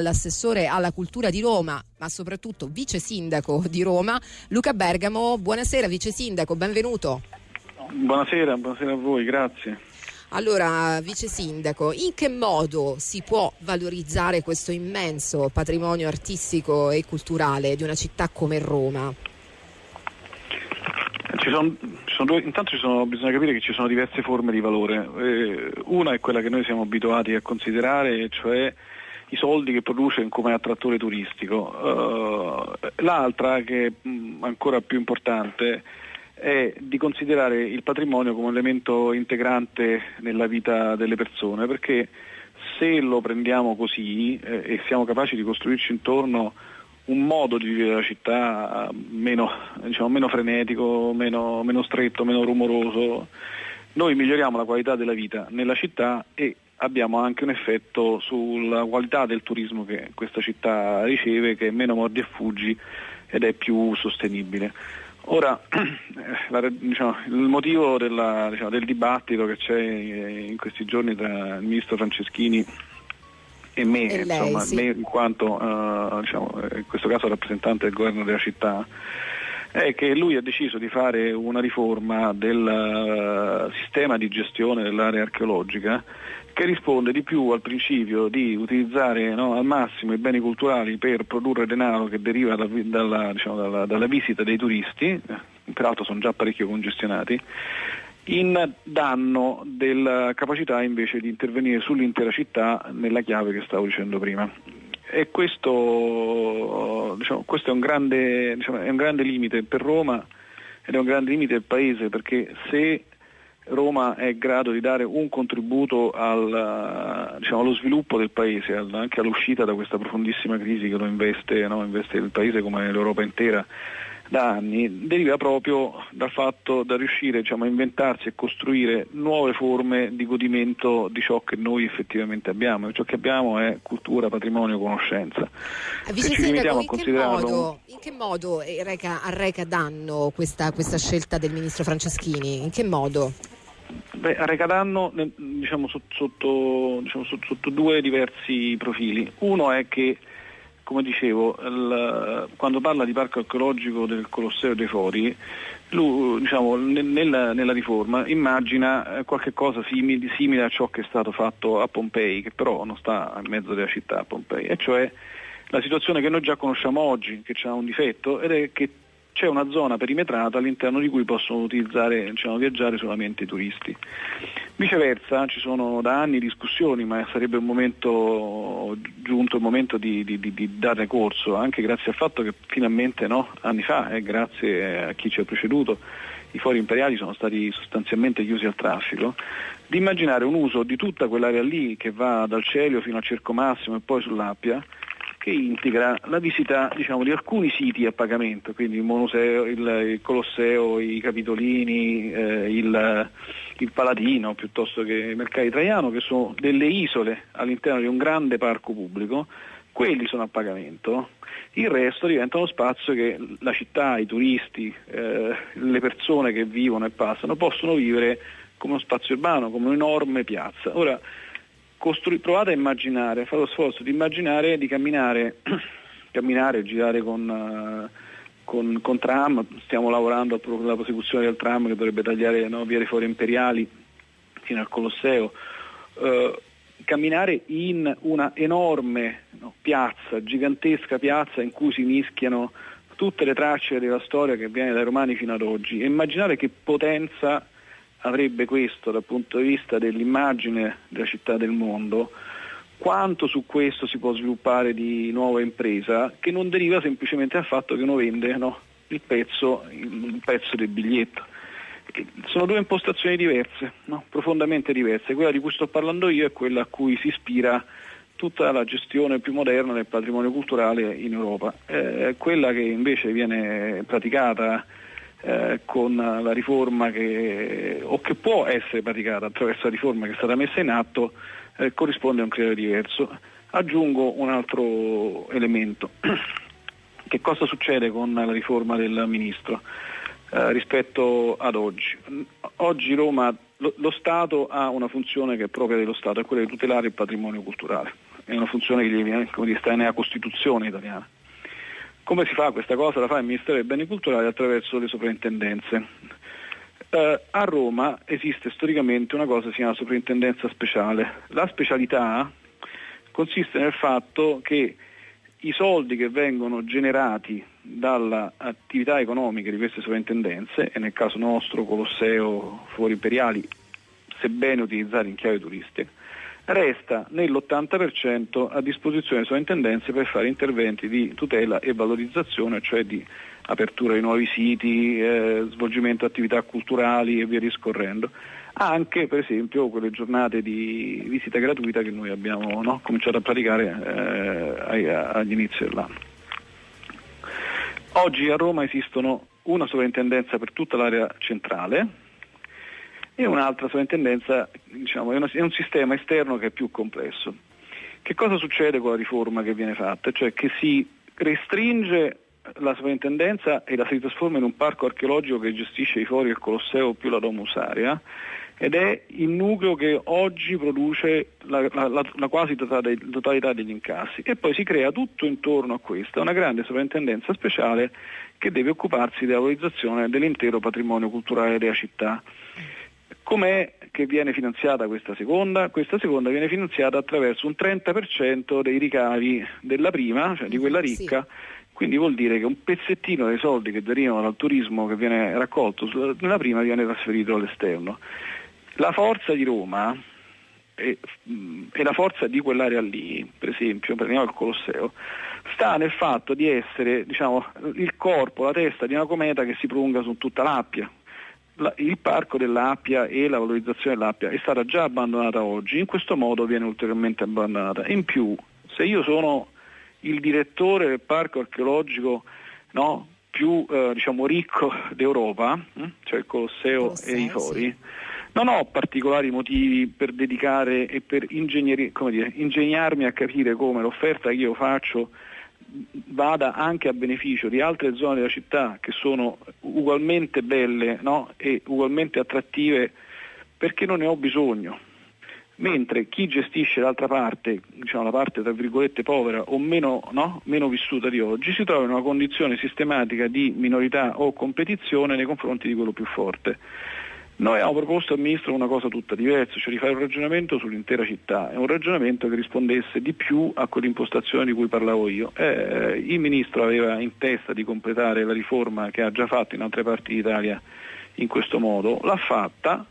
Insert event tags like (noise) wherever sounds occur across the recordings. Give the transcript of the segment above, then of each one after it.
l'assessore alla cultura di Roma, ma soprattutto vice sindaco di Roma, Luca Bergamo. Buonasera vice sindaco, benvenuto. Buonasera, buonasera a voi, grazie. Allora, vice sindaco, in che modo si può valorizzare questo immenso patrimonio artistico e culturale di una città come Roma? Ci sono, ci sono due, intanto ci sono, bisogna capire che ci sono diverse forme di valore. Eh, una è quella che noi siamo abituati a considerare, cioè i soldi che produce come attrattore turistico. Uh, l'altra, che è ancora più importante, è di considerare il patrimonio come elemento integrante nella vita delle persone, perché se lo prendiamo così eh, e siamo capaci di costruirci intorno un modo di vivere la città meno, diciamo, meno frenetico, meno, meno stretto, meno rumoroso, noi miglioriamo la qualità della vita nella città e abbiamo anche un effetto sulla qualità del turismo che questa città riceve, che è meno mordi e fuggi ed è più sostenibile. Ora, (clears throat) la, diciamo, il motivo della, diciamo, del dibattito che c'è in questi giorni tra il ministro Franceschini e me, e lei, insomma, sì. me in quanto uh, diciamo, in questo caso rappresentante del governo della città, è che lui ha deciso di fare una riforma del uh, sistema di gestione dell'area archeologica che risponde di più al principio di utilizzare no, al massimo i beni culturali per produrre denaro che deriva da, dalla, diciamo, dalla, dalla, visita dei turisti, eh, peraltro sono già parecchio congestionati, in danno della capacità invece di intervenire sull'intera città nella chiave che stavo dicendo prima. E questo, diciamo, questo è, un grande, diciamo, è un grande limite per Roma ed è un grande limite del Paese perché se Roma è in grado di dare un contributo al, diciamo, allo sviluppo del Paese, anche all'uscita da questa profondissima crisi che lo investe, no? investe il Paese come l'Europa intera da anni, deriva proprio dal fatto da riuscire diciamo, a inventarsi e costruire nuove forme di godimento di ciò che noi effettivamente abbiamo. E ciò che abbiamo è cultura, patrimonio, conoscenza. Vice Se ci Sindaco, in, che considerarlo... modo, in che modo arreca, arreca danno questa, questa scelta del ministro Franceschini? In che modo? Beh, arreca danno diciamo, sotto, diciamo, sotto, due diversi profili. Uno è che come dicevo, il, quando parla di parco archeologico del Colosseo dei Fori, lui, diciamo, nella, nella, riforma immagina eh, qualche cosa simile, simile, a ciò che è stato fatto a Pompei, che però non sta in mezzo della città a Pompei, e cioè la situazione che noi già conosciamo oggi, che ha un difetto, ed è che c'è una zona perimetrata all'interno di cui possono diciamo, viaggiare solamente i turisti. Viceversa ci sono da anni discussioni, ma sarebbe momento, giunto il momento di, di, di, darne corso, anche grazie al fatto che finalmente no, anni fa, e grazie a chi ci ha preceduto, i fori imperiali sono stati sostanzialmente chiusi al traffico, di immaginare un uso di tutta quell'area lì che va dal Celio fino al Cerco Massimo e poi sull'Appia, che integra la visita diciamo, di alcuni siti a pagamento, quindi il, Monuseo, il, il Colosseo, i Capitolini, eh, il, il, Palatino piuttosto che Mercati Traiano, che sono delle isole all'interno di un grande parco pubblico, quelli sono a pagamento, il resto diventa uno spazio che la città, i turisti, eh, le persone che vivono e passano possono vivere come uno spazio urbano, come un'enorme piazza. Ora, Costru- provate a immaginare, fate lo sforzo di immaginare di camminare, (clears throat) camminare girare con, uh, con, con, tram, stiamo lavorando alla prosecuzione del tram che dovrebbe tagliare no, via dei Fori Imperiali fino al Colosseo, uh, camminare in una enorme no, piazza, gigantesca piazza in cui si mischiano tutte le tracce della storia che viene dai romani fino ad oggi. E immaginare che potenza avrebbe questo dal punto di vista dell'immagine della città del mondo, quanto su questo si può sviluppare di nuova impresa che non deriva semplicemente dal fatto che uno vende no, il, pezzo, il, pezzo, del biglietto. Sono due impostazioni diverse, no, profondamente diverse. Quella di cui sto parlando io è quella a cui si ispira tutta la gestione più moderna del patrimonio culturale in Europa. Eh, quella che invece viene praticata eh, con la riforma che, o che può essere praticata attraverso la riforma che è stata messa in atto eh, corrisponde a un criterio diverso. Aggiungo un altro elemento. (clears throat) che cosa succede con la riforma del Ministro eh, rispetto ad oggi? Oggi Roma, lo, lo, Stato ha una funzione che è propria dello Stato, è quella di tutelare il patrimonio culturale. è una funzione che gli viene, come sta nella Costituzione italiana. Come si fa questa cosa? La fa il Ministero dei Beni Culturali attraverso le soprintendenze. Eh, a Roma esiste storicamente una cosa che si chiama soprintendenza speciale. La specialità consiste nel fatto che i soldi che vengono generati dalle attività economiche di queste sovrintendenze, e nel caso nostro Colosseo Fuori Imperiali, sebbene utilizzati in chiave turistica, resta nell'80% a disposizione delle sovrintendenze per fare interventi di tutela e valorizzazione, cioè di apertura di nuovi siti, eh, svolgimento di attività culturali e via discorrendo anche per esempio quelle giornate di visita gratuita che noi abbiamo no, cominciato a praticare eh, agli inizi dell'anno. Oggi a Roma esistono una sovrintendenza per tutta l'area centrale e un'altra sovrintendenza, diciamo, è, una, è un sistema esterno che è più complesso. Che cosa succede con la riforma che viene fatta? Cioè che si restringe la sovrintendenza e la si trasforma in un parco archeologico che gestisce i fori del Colosseo più la Domusaria ed è il nucleo che oggi produce la, la, la quasi totalità degli incassi e poi si crea tutto intorno a questa una grande sovrintendenza speciale che deve occuparsi della valorizzazione dell'intero patrimonio culturale della città. Com'è che viene finanziata questa seconda? Questa seconda viene finanziata attraverso un 30% dei ricavi della prima, cioè di quella ricca, sì. quindi vuol dire che un pezzettino dei soldi che derivano dal turismo che viene raccolto nella prima viene trasferito all'esterno. La forza di Roma e, e, la forza di quell'area lì, per esempio, prendiamo il Colosseo, sta nel fatto di essere diciamo, il corpo, la testa di una cometa che si prolunga su tutta l'Appia. La, il parco dell'Appia e la valorizzazione dell'Appia è stata già abbandonata oggi, in questo modo viene ulteriormente abbandonata. In più, se io sono il direttore del parco archeologico no, più eh, diciamo, ricco d'Europa, hm, cioè il Colosseo, Colosseo e i Fori, sì non ho particolari motivi per dedicare e per dire, ingegnarmi a capire come l'offerta che io faccio vada anche a beneficio di altre zone della città che sono ugualmente belle no? e ugualmente attrattive perché non ne ho bisogno. Mentre chi gestisce l'altra parte, diciamo la parte tra virgolette povera o meno, no? meno vissuta di oggi, si trova in una condizione sistematica di minorità o competizione nei confronti di quello più forte. Noi abbiamo proposto al Ministro una cosa tutta diversa, cioè di fare un ragionamento sull'intera città, un ragionamento che rispondesse di più a quell'impostazione di cui parlavo io. Eh, il Ministro aveva in testa di completare la riforma che ha già fatto in altre parti d'Italia in questo modo, l'ha fatta,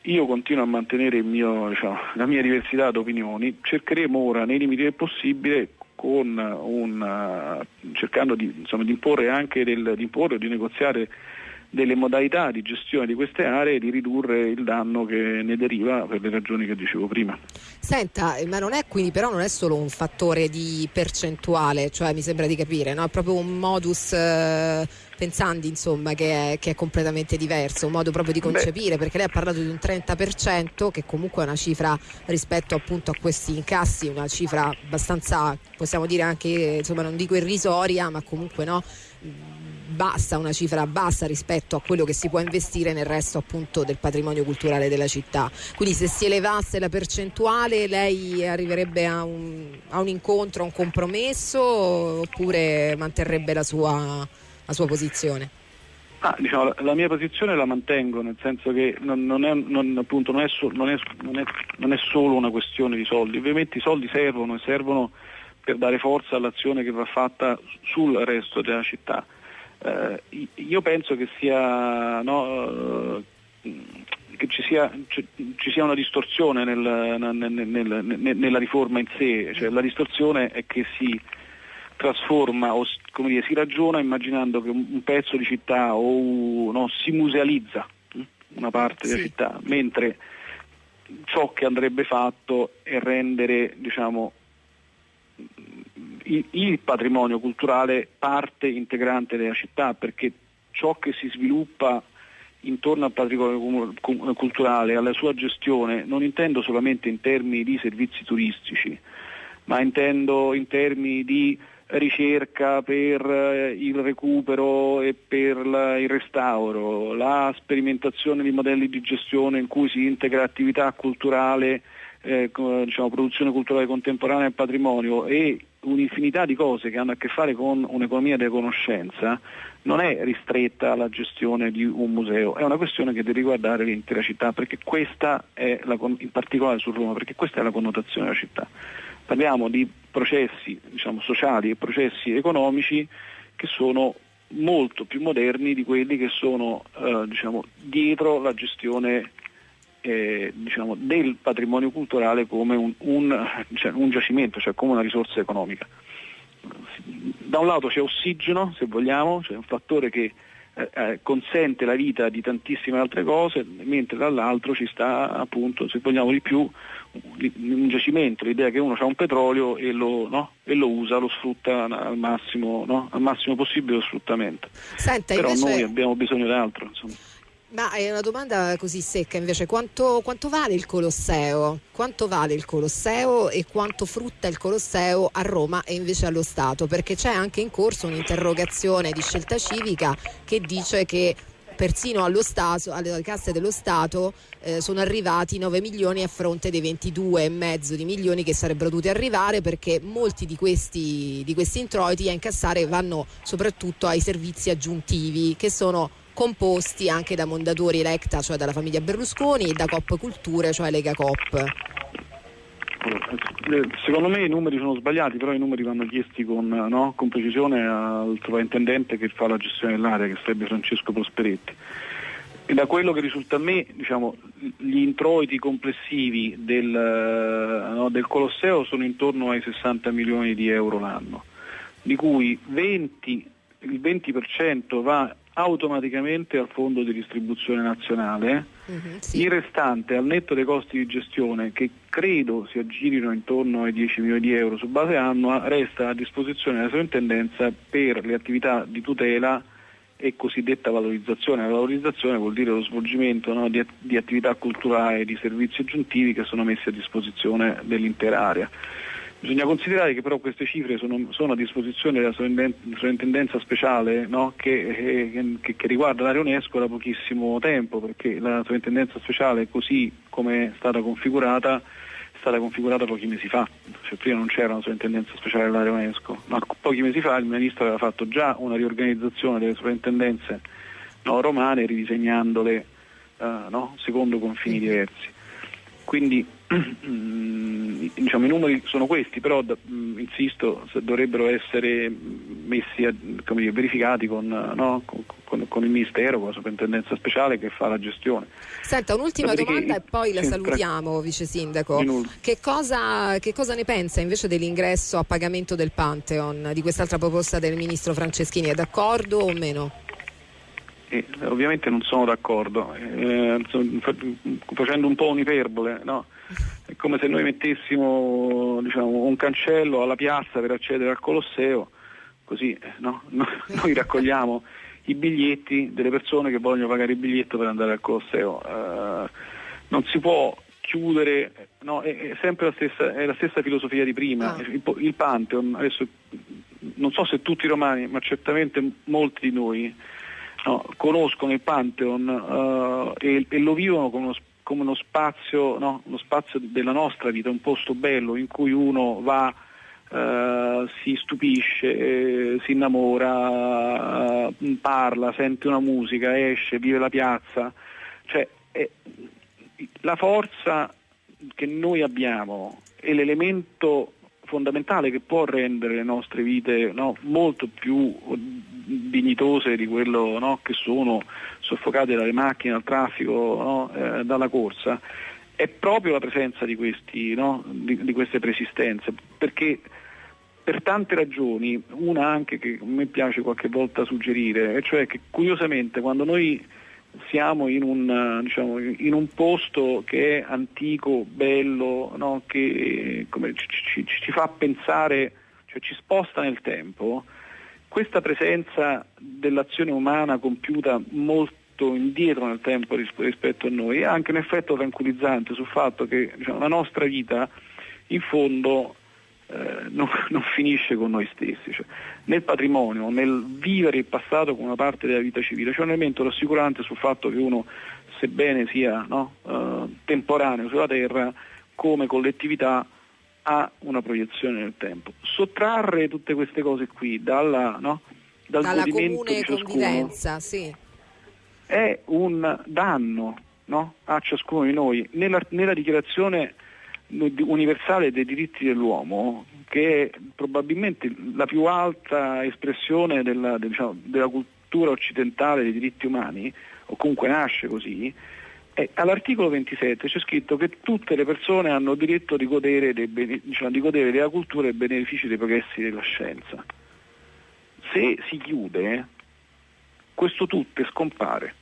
io continuo a mantenere mio, diciamo, la mia diversità di opinioni, cercheremo ora nei limiti del possibile un, cercando di, insomma, di imporre anche del, di imporre o di negoziare delle modalità di gestione di queste aree e di ridurre il danno che ne deriva per le ragioni che dicevo prima. Senta, ma non è quindi però non è solo un fattore di percentuale, cioè mi sembra di capire, no? è proprio un modus eh, pensandi insomma che è, che è, completamente diverso, un modo proprio di concepire, Beh. perché lei ha parlato di un 30% che comunque è una cifra rispetto appunto a questi incassi, una cifra abbastanza, possiamo dire anche, insomma non dico irrisoria, ma comunque no bassa, una cifra bassa rispetto a quello che si può investire nel resto appunto del patrimonio culturale della città. Quindi se si elevasse la percentuale lei arriverebbe a un, a un incontro, a un compromesso oppure manterrebbe la sua, la sua posizione? Ah, diciamo, la, mia posizione la mantengo, nel senso che non, è, è, solo una questione di soldi, ovviamente i soldi servono e servono per dare forza all'azione che va fatta sul resto della città. Eh, io penso che sia no, eh, che ci sia, ci sia, una distorsione nel, nel, nel, nella riforma in sé, cioè, la distorsione è che si trasforma o dire, si ragiona immaginando che un, pezzo di città o no, si musealizza hm, una parte sì. della città, mentre ciò che andrebbe fatto è rendere diciamo, il patrimonio culturale parte integrante della città perché ciò che si sviluppa intorno al patrimonio culturale, alla sua gestione, non intendo solamente in termini di servizi turistici, ma intendo in termini di ricerca per eh, il recupero e per il restauro, la sperimentazione di modelli di gestione in cui si integra attività culturale eh, diciamo, produzione culturale contemporanea e patrimonio e un'infinità di cose che hanno a che fare con un'economia della conoscenza non è ristretta alla gestione di un museo, è una questione che deve riguardare l'intera città, la, in particolare su Roma, perché questa è la connotazione della città. Parliamo di processi diciamo, sociali e processi economici che sono molto più moderni di quelli che sono eh, diciamo, dietro la gestione eh, diciamo, del patrimonio culturale come un, un, cioè, un giacimento, cioè come una risorsa economica. Da un lato c'è ossigeno, se vogliamo, cioè un fattore che eh, eh, consente la vita di tantissime altre cose, mentre dall'altro ci sta appunto, se vogliamo di più, un giacimento, l'idea che uno ha un petrolio e lo, no? e lo, usa, lo sfrutta al massimo, no? al massimo possibile lo sfruttamento. Senta, Però invece... noi abbiamo bisogno di altro. Insomma. Ma è una domanda così secca invece, quanto, quanto, vale il Colosseo? Quanto vale il Colosseo e quanto frutta il Colosseo a Roma e invece allo Stato? Perché c'è anche in corso un'interrogazione di scelta civica che dice che persino Stato, alle casse dello Stato eh, sono arrivati 9 milioni a fronte dei 22,5 di milioni che sarebbero dovuti arrivare perché molti di questi, di questi introiti a incassare vanno soprattutto ai servizi aggiuntivi che sono composti anche da Mondadori Electa, cioè dalla famiglia Berlusconi, e da Cop Culture, cioè Lega Cop. Secondo me i numeri sono sbagliati, però i numeri vanno chiesti con, no, con precisione al sovrintendente che fa la gestione dell'area, che sarebbe Francesco Prosperetti. E da quello che risulta a me, diciamo, gli introiti complessivi del, no, del, Colosseo sono intorno ai 60 milioni di euro l'anno, di cui 20, il 20% va automaticamente al fondo di distribuzione nazionale, uh-huh, sì. il restante al netto dei costi di gestione che credo si aggirino intorno ai 10 milioni di euro su base annua, resta a disposizione della sovrintendenza per le attività di tutela e cosiddetta valorizzazione. La valorizzazione vuol dire lo svolgimento no, di, di attività culturali e di servizi aggiuntivi che sono messi a disposizione dell'intera area. Bisogna considerare che però queste cifre sono, sono a disposizione della sovrintendenza speciale no? che, eh, che, che, riguarda l'area UNESCO da pochissimo tempo, perché la sovrintendenza speciale così come è stata configurata è stata configurata pochi mesi fa, cioè, prima non c'era una sovrintendenza speciale dell'area UNESCO, ma pochi mesi fa il Ministro aveva fatto già una riorganizzazione delle sovrintendenze no, romane ridisegnandole uh, no? secondo confini diversi. Quindi diciamo, i numeri sono questi, però mm, insisto, dovrebbero essere messi a, dire, verificati con, no, con, con, il Ministero, con la Soprintendenza Speciale che fa la gestione. Senta, un'ultima Dopodiché, domanda e poi la salutiamo, Vice Sindaco. Che cosa, che cosa ne pensa invece dell'ingresso a pagamento del Pantheon, di quest'altra proposta del Ministro Franceschini? È d'accordo o meno? Eh, ovviamente non sono d'accordo, eh, facendo un po' un'iperbole, no? È come se noi mettessimo diciamo, un cancello alla piazza per accedere al Colosseo, così eh, no? (laughs) noi raccogliamo i biglietti delle persone che vogliono pagare il biglietto per andare al Colosseo. Eh, non si può chiudere, no, è, sempre la stessa, è la stessa filosofia di prima. Ah. Il, il Pantheon, adesso non so se tutti i romani, ma certamente molti di noi no, conoscono il Pantheon uh, e, e, lo vivono come uno, come uno spazio, no, uno spazio della nostra vita, un posto bello in cui uno va, uh, si stupisce, eh, si innamora, uh, parla, sente una musica, esce, vive la piazza. Cioè, è, la forza che noi abbiamo e l'elemento fondamentale che può rendere le nostre vite no, molto più dignitose di quello no, che sono soffocate dalle macchine, dal traffico, no, eh, dalla corsa, è proprio la presenza di, questi, di, di queste persistenze, perché per tante ragioni, una anche che a me piace qualche volta suggerire, e cioè che curiosamente quando noi siamo in un, diciamo, in un, posto che è antico, bello, no? che ci, ci, ci, fa pensare, cioè ci sposta nel tempo, questa presenza dell'azione umana compiuta molto indietro nel tempo rispetto a noi ha anche un effetto tranquillizzante sul fatto che diciamo, la nostra vita in fondo eh, non, (laughs) non, finisce con noi stessi. Cioè, nel patrimonio, nel vivere il passato come una parte della vita civile, c'è un elemento rassicurante sul fatto che uno, sebbene sia no, eh, temporaneo sulla terra, come collettività ha una proiezione nel tempo. Sottrarre tutte queste cose qui dalla, no? dal dalla comune convivenza, sì. è un danno no? a ciascuno di noi. Nella, nella dichiarazione universale dei diritti dell'uomo, che è probabilmente la più alta espressione della, diciamo, della cultura occidentale dei diritti umani, o comunque nasce così, all'articolo 27 c'è scritto che tutte le persone hanno diritto di godere, bene, diciamo, di godere della cultura e dei benefici dei progressi della scienza. Se si chiude, questo tutto scompare.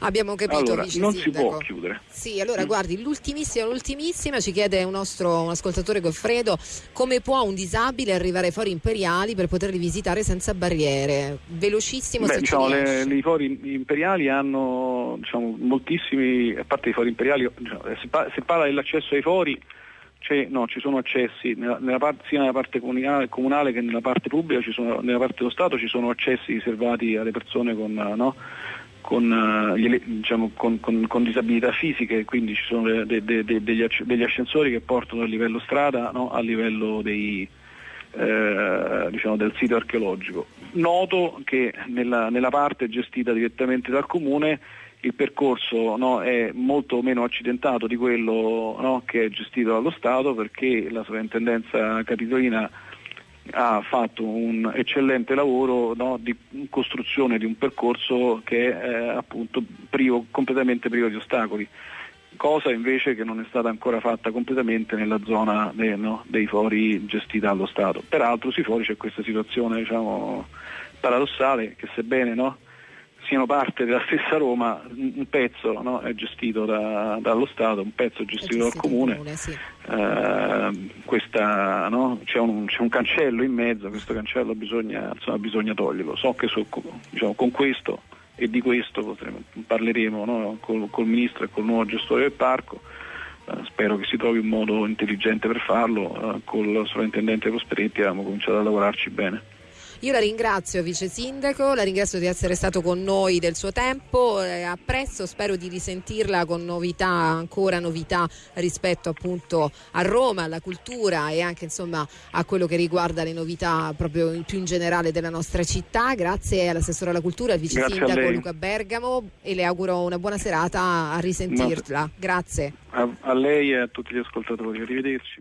Abbiamo capito, allora, non sindaco. si può chiudere. Sì, allora mm. guardi, l'ultimissima, l'ultimissima ci chiede un nostro un ascoltatore Goffredo come può un disabile arrivare ai fori imperiali per poterli visitare senza barriere? Velocissimo Beh, diciamo, le, I fori imperiali hanno diciamo, moltissimi, a parte i fori imperiali, diciamo, se, pa- se parla dell'accesso ai fori no, ci sono accessi nella, nella parte, sia nella parte comunale, comunale, che nella parte pubblica, sono, nella parte dello Stato ci sono accessi riservati alle persone con, no, con, uh, diciamo, con, con, con, disabilità fisiche, quindi ci sono de, de, de, degli, ascensori che portano dal livello strada no, al livello dei, eh, diciamo, del sito archeologico. Noto che nella, nella, parte gestita direttamente dal comune il percorso no, è molto meno accidentato di quello no, che è gestito dallo Stato perché la sovrintendenza capitolina ha fatto un eccellente lavoro no, di costruzione di un percorso che è eh, appunto privo, completamente privo di ostacoli, cosa invece che non è stata ancora fatta completamente nella zona de, no, dei fori gestiti dallo Stato. Peraltro sui fori c'è questa situazione diciamo, paradossale che sebbene no, siano parte della stessa Roma, un pezzo no, è gestito da, dallo Stato, un pezzo è gestito, dal comune, comune sì. eh, questa, no, c'è, un, c'è, un, cancello in mezzo, questo cancello bisogna, insomma, bisogna toglierlo. So che so, diciamo, con questo e di questo potremo, parleremo no, col, col, Ministro e col nuovo gestore del parco. Eh, spero che si trovi un modo intelligente per farlo, eh, col sovrintendente Prosperetti abbiamo cominciato a lavorarci bene. Io la ringrazio vice sindaco, la ringrazio di essere stato con noi del suo tempo, eh, apprezzo, spero di risentirla con novità, ancora novità rispetto appunto a Roma, alla cultura e anche insomma a quello che riguarda le novità proprio più in generale della nostra città. Grazie all'assessore alla cultura, al vice sindaco Luca Bergamo e le auguro una buona serata a risentirla. Grazie. A, a lei e a tutti gli ascoltatori, arrivederci.